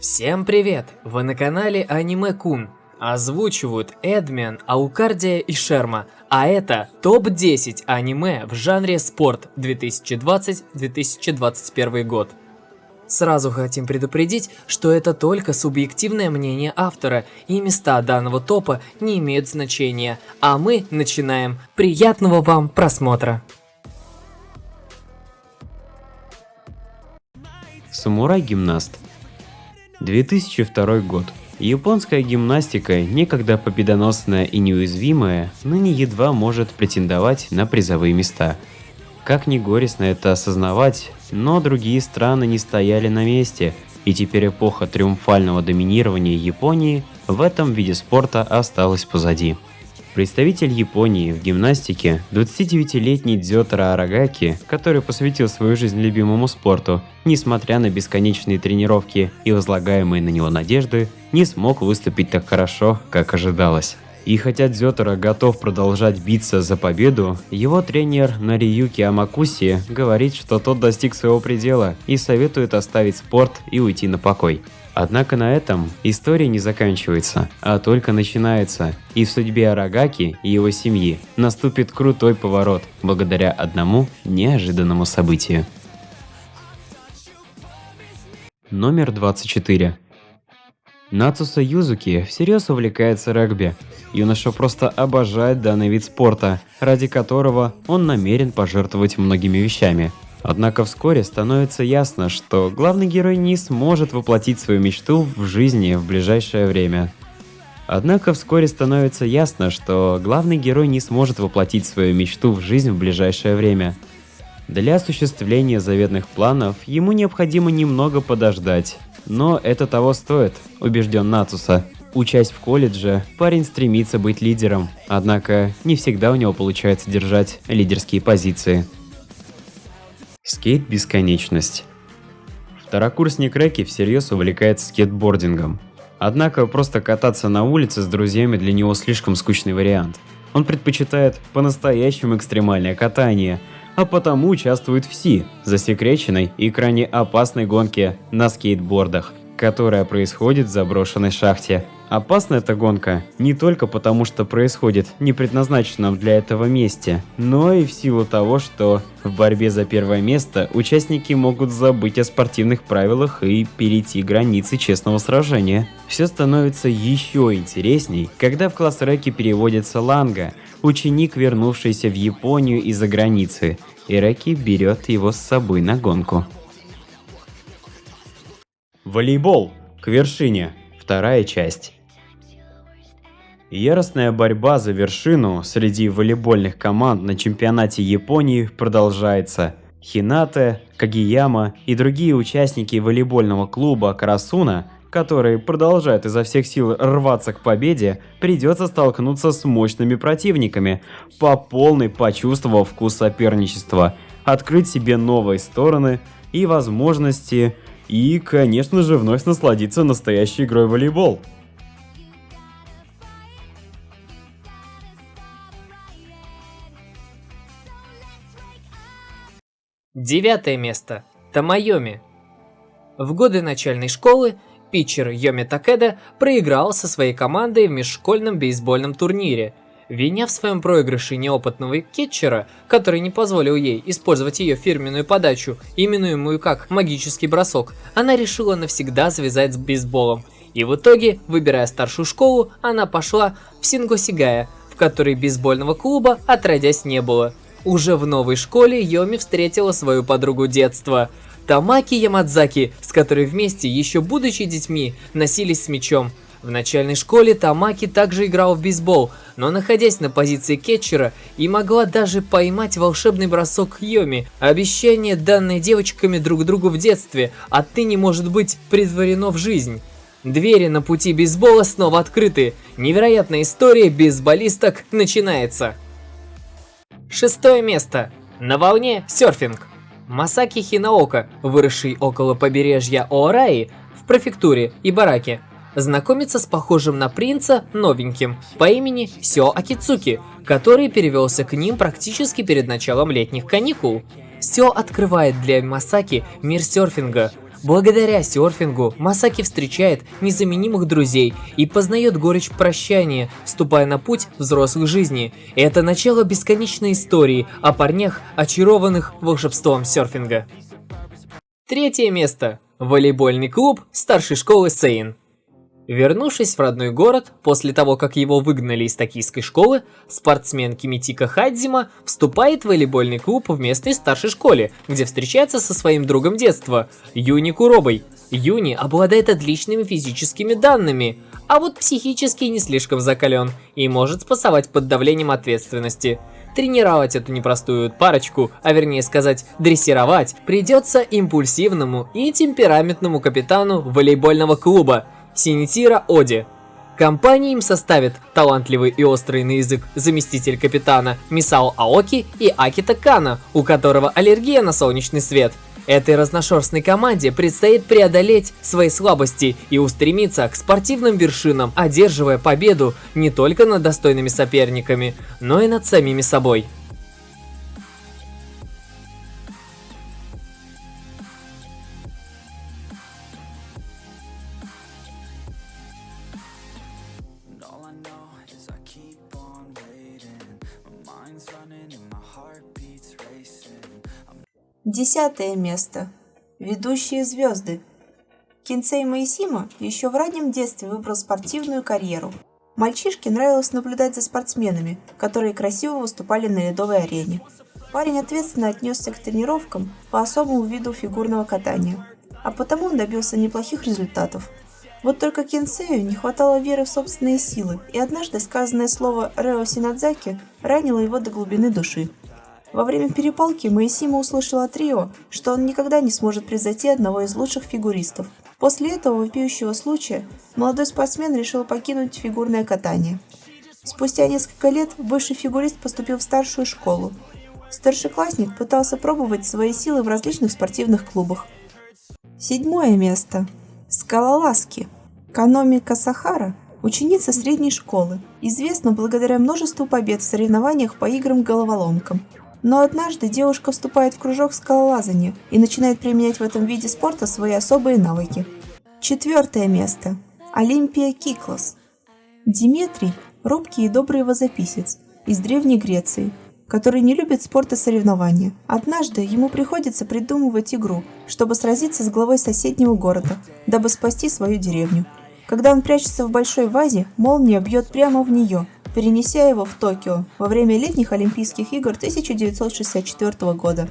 Всем привет! Вы на канале Аниме Кун. Озвучивают Эдмен, Аукардия и Шерма. А это топ-10 аниме в жанре спорт 2020-2021 год. Сразу хотим предупредить, что это только субъективное мнение автора, и места данного топа не имеют значения. А мы начинаем. Приятного вам просмотра! Самурай-гимнаст 2002 год. Японская гимнастика, некогда победоносная и неуязвимая, ныне едва может претендовать на призовые места. Как ни горестно это осознавать, но другие страны не стояли на месте, и теперь эпоха триумфального доминирования Японии в этом виде спорта осталась позади. Представитель Японии в гимнастике, 29-летний Дзётара Арагаки, который посвятил свою жизнь любимому спорту, несмотря на бесконечные тренировки и возлагаемые на него надежды, не смог выступить так хорошо, как ожидалось. И хотя Дзётара готов продолжать биться за победу, его тренер Нариюки Амакуси говорит, что тот достиг своего предела и советует оставить спорт и уйти на покой. Однако на этом история не заканчивается, а только начинается, и в судьбе Арагаки и его семьи наступит крутой поворот благодаря одному неожиданному событию. Номер 24. Нацуса Юзуки всерьез увлекается регби. Юноша просто обожает данный вид спорта, ради которого он намерен пожертвовать многими вещами – Однако вскоре становится ясно, что главный герой не сможет воплотить свою мечту в жизни в ближайшее время. Однако вскоре становится ясно, что главный герой не сможет воплотить свою мечту в жизнь в ближайшее время. Для осуществления заветных планов ему необходимо немного подождать. Но это того стоит, убежден Нацуса. Учась в колледже, парень стремится быть лидером, однако не всегда у него получается держать лидерские позиции. Скейт-бесконечность. Второкурсник Рэки всерьез увлекается скейтбордингом. Однако просто кататься на улице с друзьями для него слишком скучный вариант. Он предпочитает по-настоящему экстремальное катание, а потому участвует в СИ, засекреченной и крайне опасной гонке на скейтбордах, которая происходит в заброшенной шахте Опасна эта гонка не только потому, что происходит в непредназначенном для этого месте, но и в силу того, что в борьбе за первое место участники могут забыть о спортивных правилах и перейти границы честного сражения. Все становится еще интересней, когда в класс Рэки переводится Ланга, ученик, вернувшийся в Японию из-за границы, и Рэки берет его с собой на гонку. Волейбол. К вершине. Вторая часть. Яростная борьба за вершину среди волейбольных команд на чемпионате Японии продолжается. Хинате, Кагияма и другие участники волейбольного клуба Карасуна, которые продолжают изо всех сил рваться к победе, придется столкнуться с мощными противниками, по полной почувствовав вкус соперничества, открыть себе новые стороны и возможности, и, конечно же, вновь насладиться настоящей игрой в волейбол. Девятое место. Тамайоми. В годы начальной школы питчер Йоми Такеда проиграл со своей командой в межшкольном бейсбольном турнире. Виня в своем проигрыше неопытного кетчера, который не позволил ей использовать ее фирменную подачу, именуемую как магический бросок, она решила навсегда завязать с бейсболом. И в итоге, выбирая старшую школу, она пошла в Сингосигая, в которой бейсбольного клуба отродясь не было. Уже в новой школе Йоми встретила свою подругу детства, Тамаки Ямадзаки, с которой вместе, еще будучи детьми, носились с мячом. В начальной школе Тамаки также играл в бейсбол, но находясь на позиции кетчера и могла даже поймать волшебный бросок Йоми. Обещание, данное девочками друг другу в детстве, отныне может быть притворено в жизнь. Двери на пути бейсбола снова открыты. Невероятная история бейсболисток начинается. Шестое место. На волне серфинг. Масаки Хинаока, выросший около побережья Оараи в префектуре Ибараки, знакомится с похожим на принца новеньким по имени Сё Акицуки, который перевелся к ним практически перед началом летних каникул. Сё открывает для Масаки мир серфинга. Благодаря серфингу Масаки встречает незаменимых друзей и познает горечь прощания, вступая на путь взрослой жизни. Это начало бесконечной истории о парнях, очарованных волшебством серфинга. Третье место. Волейбольный клуб старшей школы Сейн. Вернувшись в родной город, после того, как его выгнали из токийской школы, спортсмен Кимитика Хадзима вступает в волейбольный клуб в местной старшей школе, где встречается со своим другом детства, Юни Куробой. Юни обладает отличными физическими данными, а вот психически не слишком закален и может спасовать под давлением ответственности. Тренировать эту непростую парочку, а вернее сказать, дрессировать, придется импульсивному и темпераментному капитану волейбольного клуба – Синитира Оди. Компании им составят талантливый и острый на язык заместитель капитана Мисао Аоки и Акита Кана, у которого аллергия на солнечный свет. Этой разношерстной команде предстоит преодолеть свои слабости и устремиться к спортивным вершинам, одерживая победу не только над достойными соперниками, но и над самими собой. Десятое место. Ведущие звезды. Кинсей Моисима еще в раннем детстве выбрал спортивную карьеру. Мальчишке нравилось наблюдать за спортсменами, которые красиво выступали на ледовой арене. Парень ответственно отнесся к тренировкам по особому виду фигурного катания, а потому он добился неплохих результатов. Вот только Кинсею не хватало веры в собственные силы, и однажды сказанное слово Рео Синадзаки ранило его до глубины души. Во время перепалки Моисима услышал от Рио, что он никогда не сможет превзойти одного из лучших фигуристов. После этого вопиющего случая молодой спортсмен решил покинуть фигурное катание. Спустя несколько лет бывший фигурист поступил в старшую школу. Старшеклассник пытался пробовать свои силы в различных спортивных клубах. Седьмое место. Скалолазки. Каноми Касахара – ученица средней школы, известна благодаря множеству побед в соревнованиях по играм-головоломкам. Но однажды девушка вступает в кружок скалолазания и начинает применять в этом виде спорта свои особые навыки. Четвертое место. Олимпия Киклос. Диметрий – робкий и добрый возописец из Древней Греции, который не любит спорт и соревнования. Однажды ему приходится придумывать игру, чтобы сразиться с главой соседнего города, дабы спасти свою деревню. Когда он прячется в большой вазе, молния бьет прямо в нее, перенеся его в Токио во время летних Олимпийских игр 1964 года.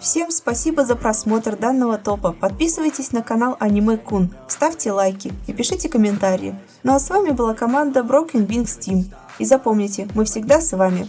Всем спасибо за просмотр данного топа. Подписывайтесь на канал Аниме Кун, ставьте лайки и пишите комментарии. Ну а с вами была команда Broken Wings Team. И запомните, мы всегда с вами.